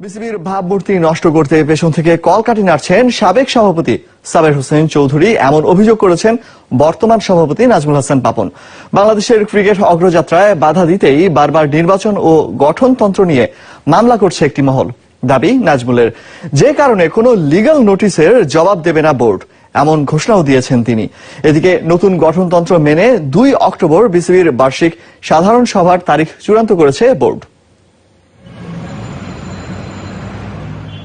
বিসিবির ভাবমূর্তি নষ্ট করতে পেছন থেকে কলকাটি নাড়ছেন সাবেক সভাপতি সাবের হোসেন চৌধুরী। এমন অভিযোগ করেছেন বর্তমান সভাপতি নাজমুল হাসান পাপন। বাংলাদেশের ক্রিকেট অগ্রযাত্রায় বাধা দিতেই বারবার নির্বাচন ও গঠনতন্ত্র নিয়ে মামলা করছে একটি মহল। দাবি নাজমুলের। যে কারণে কোনো লিগ্যাল নোটিশের জবাব দেবে না বোর্ড, এমন ঘোষণাও দিয়েছেন তিনি। এদিকে নতুন গঠনতন্ত্র মেনে দুই অক্টোবর বিসিবির বার্ষিক সাধারণ সভার তারিখ চূড়ান্ত করেছে বোর্ড।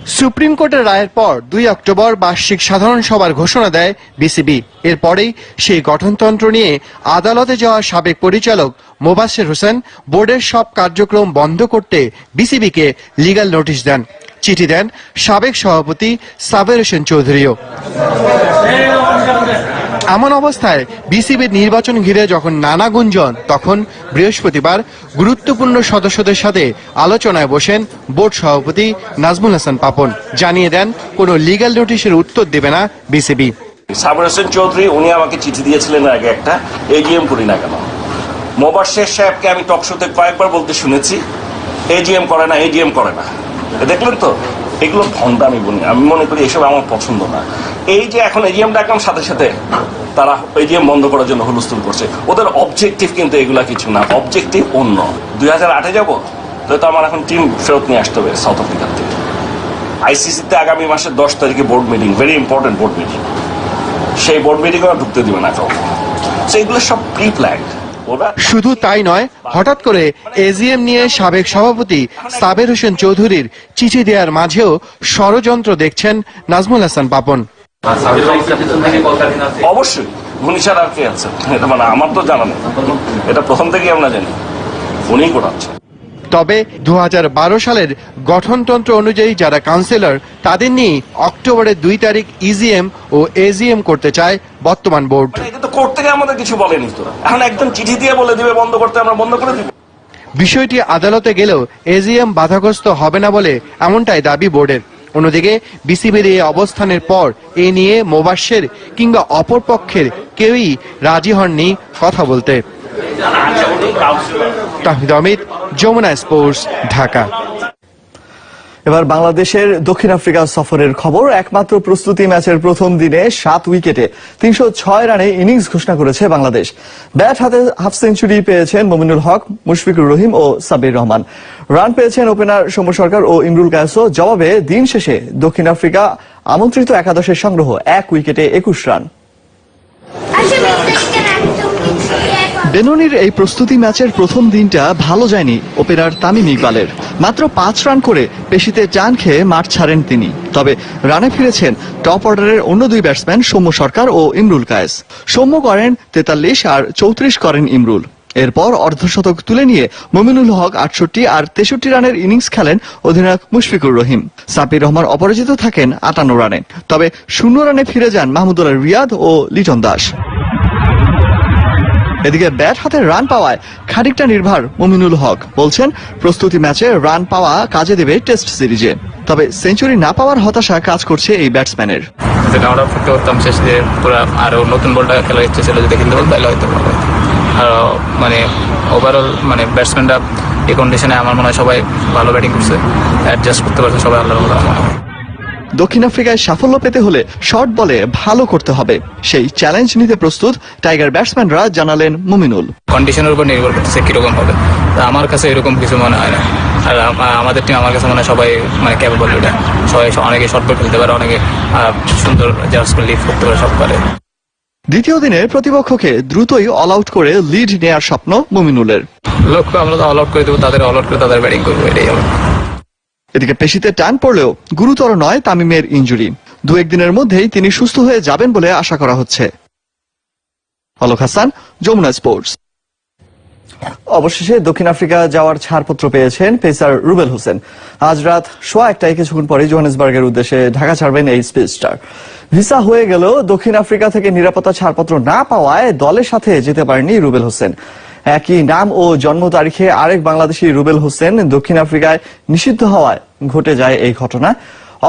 সুপ্রিম কোর্টের রায়ের পর দুই অক্টোবর বার্ষিক সাধারণ সভার ঘোষণা দেয় বিসিবি। এরপরেই সেই গঠনতন্ত্র নিয়ে আদালতে যাওয়া সাবেক পরিচালক মোবাসের হোসেন বোর্ডের সব কার্যক্রম বন্ধ করতে বিসিবিকে লিগাল নোটিশ দেন। চিঠি দেন সাবেক সভাপতি সাবের হোসেন চৌধুরীও। এমন অবস্থায় বিসিবির নির্বাচন ঘিরে যখন নানা গুঞ্জন, তখন বৃহস্পতিবার গুরুত্বপূর্ণ সদস্যদের সাথে আলোচনায় বসেন বোর্ড সভাপতি নাজমুল হাসান পাপন। জানিয়ে দেন, কোনো লিগ্যাল নোটিশের উত্তর দেবে না বিসিবি। সাবর হোসেন চৌধুরী, উনি আমাকে চিঠি দিয়েছিলেন আগে একটা এজিএম করি না কেন? মোবাশ্বের সাহেবকে আমি টক শোতে কয়েকবার বলতে শুনেছি এজিএম করে না এজিএম করে না। দেখলেন তো? এগুলো ভণ্ডা আমি বলি আমি মনে করি এসব আমার পছন্দ না। এই যে এখন এজিএম ডাকলাম সাথে সাথে তারা এজিএম বন্ধ করার জন্য হুলস্থুল করছে। ওদের অবজেক্টিভ কিন্তু এগুলা কিছু না অবজেক্টিভ অন্য। দুই হাজার আটে যাব, তাহলে তো আমার এখন টিম ফেরত নিয়ে আসতে হবে সাউথ আফ্রিকার থেকে। আইসিসিতে আগামী মাসের দশ তারিখে board meeting very important board meeting সেই বোর্ড মিটিংও ঢুকতে দিবে না কাউকে। এগুলো সব প্রি প্ল্যান্ড শুধু তাই নয়, হঠাৎ করে এজিএম নিয়ে সাবেক সভাপতি সাবের হোসেন চৌধুরীর চিঠি দেওয়ার মাঝেও ষড়যন্ত্র দেখছেন নাজমুল হাসান পাপন। অবশ্যই। উনি ছাড়া আর কে আছে? এটা মানে আমার তো জানা নেই। এটা প্রথম থেকেই আমরা জানি। উনিই করাচ্ছে তবে দু সালের গঠনতন্ত্র অনুযায়ী যারা কাউন্সিলর তাদের নিয়ে অক্টোবরের দুই তারিখ ইজিএম ও এজিএম করতে চায় বর্তমান বোর্ড। এটা তো কোর্ট থেকে আমাদের কিছু বলেনি তো। এখন একদম চিঠি দিয়ে বলে দিবে বন্ধ করতে আমরা বন্ধ করে দিব। বিষয়টি আদালতে গেলেও এজিএম বাধাগ্রস্ত হবে না বলে এমনটাই দাবি বোর্ডের। অন্যদিকে, বিসিবির এই অবস্থানের পর এ নিয়ে মোবাশ্বের কিংবা অপর পক্ষের কেউই রাজি হননি কথা বলতে। তাহিদ অমিত যমুনা স্পোর্টস, ঢাকা। এবার বাংলাদেশের দক্ষিণ আফ্রিকা সফরের খবর। একমাত্র প্রস্তুতি ম্যাচের প্রথম দিনে সাত উইকেটে তিনশো ছয় রানে ইনিংস ঘোষণা করেছে বাংলাদেশ। ব্যাট হাতে হাফ সেঞ্চুরি পেয়েছেন মমিনুল হক, মুশফিকুর রহিম ও সাবির রহমান। রান পেয়েছেন ওপেনার সৌম্য সরকার ও ইমরুল কায়াসও জবাবে দিন শেষে দক্ষিণ আফ্রিকা আমন্ত্রিত একাদশের সংগ্রহ, এক উইকেটে একুশ রান। বেনুনির এই প্রস্তুতি ম্যাচের প্রথম দিনটা ভালো যায়নি ওপেনার তামিম ইকবালের। মাত্র পাঁচ রান করে পেশিতে টান খেয়ে মাঠ ছাড়েন তিনি। তবে রানে ফিরেছেন টপ অর্ডারের অন্য দুই ব্যাটসম্যান সৌম্য সরকার ও ইমরুল কায়েস। সৌম্য করেন তেতাল্লিশ আর চৌত্রিশ করেন ইমরুল। এরপর অর্ধশতক তুলে নিয়ে মমিনুল হক আটষট্টি আর তেষট্টি রানের ইনিংস খেলেন অধিনায়ক মুশফিকুর রহিম। সাপির রহমান অপরাজিত থাকেন আটান্ন রানে। তবে শূন্য রানে ফিরে যান মাহমুদুল্লাহ রিয়াদ ও লিটন দাস। এদিকে ব্যাট হাতে রান পাওয়ায় খানিকটা নির্ভর মুমিনুল হক। বলছেন, প্রস্তুতি ম্যাচে রান পাওয়া কাজে দেবে টেস্ট সিরিজে। তবে সেঞ্চুরি না পাওয়ার হতাশা কাজ করছে এই ব্যাটসম্যানের। যদি আমরা ফুটতে করতাম শেষ দিয়ে, পুরো আরও নতুন বলটা খেলার ইচ্ছে ছিল যদি খেলতে বলতো তাহলে হয়তো আর মানে ওভারঅল মানে ব্যাটসম্যানরা এই কন্ডিশনে আমার মনে হয় সবাই ভালো ব্যাটিং করছে অ্যাডজাস্ট করতে পারছে সবাই আল্লাহর মতো আমার মনে হয় দক্ষিণ আফ্রিকায় সাফল্য পেতে হলে শর্ট বলে ভালো করতে হবে। সেই চ্যালেঞ্জ নিতে প্রস্তুত টাইগার ব্যাটসম্যানরা জানালেন মুমিনুল। কন্ডিশনের উপর নির্ভর করতেছে কীরকম হবে। আমার কাছে এরকম কিছু মনে হয় না। আর আমাদের টিম আমার কাছে মনে হয় সবাই মানে ক্যাপেবল এটা সবাই অনেকে শর্ট বল খেলতে পারে অনেকে সুন্দর জাস্ট লিফ করতে পারে সব পারে দ্বিতীয় দিনে প্রতিপক্ষকে দ্রুতই অল আউট করে লিড নেয়ার স্বপ্ন মুমিনুলের। লক্ষ্য আমরা তো অল আউট করে দেবো তাদের অল আউট করে তাদের ব্যাটিং করব এটাই হবে। এদিকে পেশিতে টান পড়লেও গুরুতর নয় তামিমের ইঞ্জুরি দু একদিনের মধ্যেই তিনি সুস্থ হয়ে যাবেন বলে আশা করা হচ্ছে। অলোক হাসান, যমুনা স্পোর্টস। অবশেষে দক্ষিণ আফ্রিকা যাওয়ার ছাড়পত্র পেয়েছেন পেসার রুবেল হোসেন। আজ রাত সোয়া একটায় কিছুক্ষণ পরে জোহানেসবার্গের উদ্দেশ্যে ঢাকা ছাড়বেন এই স্পেস স্টার। ভিসা হয়ে গেলেও দক্ষিণ আফ্রিকা থেকে নিরাপত্তা ছাড়পত্র না পাওয়ায় দলের সাথে যেতে পারেননি রুবেল হোসেন। একই নাম ও জন্ম তারিখে আরেক বাংলাদেশি রুবেল হোসেন দক্ষিণ আফ্রিকায় নিষিদ্ধ হওয়ায় ঘটে যায় এই ঘটনা।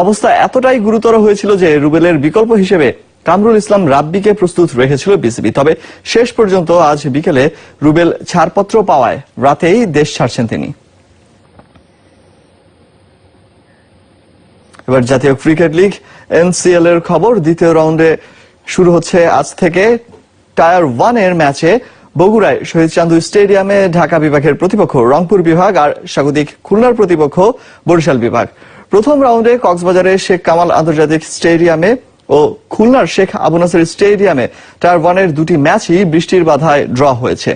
অবস্থা এতটাই গুরুতর হয়েছিল যে রুবেলের বিকল্প হিসেবে কামরুল ইসলাম রাব্বিকে প্রস্তুত রেখেছিল বিসিবি। তবে শেষ পর্যন্ত আজ বিকেলে রুবেল ছাড়পত্র পাওয়ায় রাতেই দেশ ছাড়ছেন তিনি। এবার জাতীয় ক্রিকেট লিগ এনসিএল এর খবর, দ্বিতীয় রাউন্ডে শুরু হচ্ছে আজ থেকে টায়ার ওয়ানের ম্যাচে বগুড়ায় শহীদ চান্দু স্টেডিয়ামে ঢাকা বিভাগের প্রতিপক্ষ রংপুর বিভাগ আর স্বাগতিক খুলনার প্রতিপক্ষ বরিশাল বিভাগ। প্রথম রাউন্ডে কক্সবাজারে শেখ কামাল আন্তর্জাতিক স্টেডিয়ামে ও খুলনার শেখ আবু নাসের স্টেডিয়ামে টার ওয়ানের দুটি ম্যাচই বৃষ্টির বাধায় ড্র হয়েছে।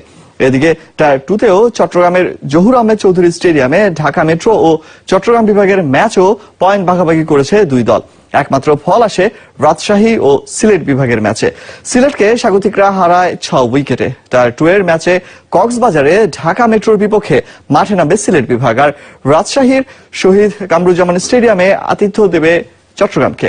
এদিকে টায়ার টুতেও চট্টগ্রামের জহুর আহমেদ চৌধুরী স্টেডিয়ামে ঢাকা মেট্রো ও চট্টগ্রাম বিভাগের ম্যাচও পয়েন্ট ভাগাভাগি করেছে দুই দল। একমাত্র ফল আসে রাজশাহী ও সিলেট বিভাগের ম্যাচে। সিলেটকে স্বাগতিকরা হারায় ছ উইকেটে। তার টু এর ম্যাচে কক্সবাজারে ঢাকা মেট্রোর বিপক্ষে মাঠে নামবে সিলেট বিভাগ। আর রাজশাহীর শহীদ কামরুজ্জামান স্টেডিয়ামে আতিথ্য দেবে চট্টগ্রামকে।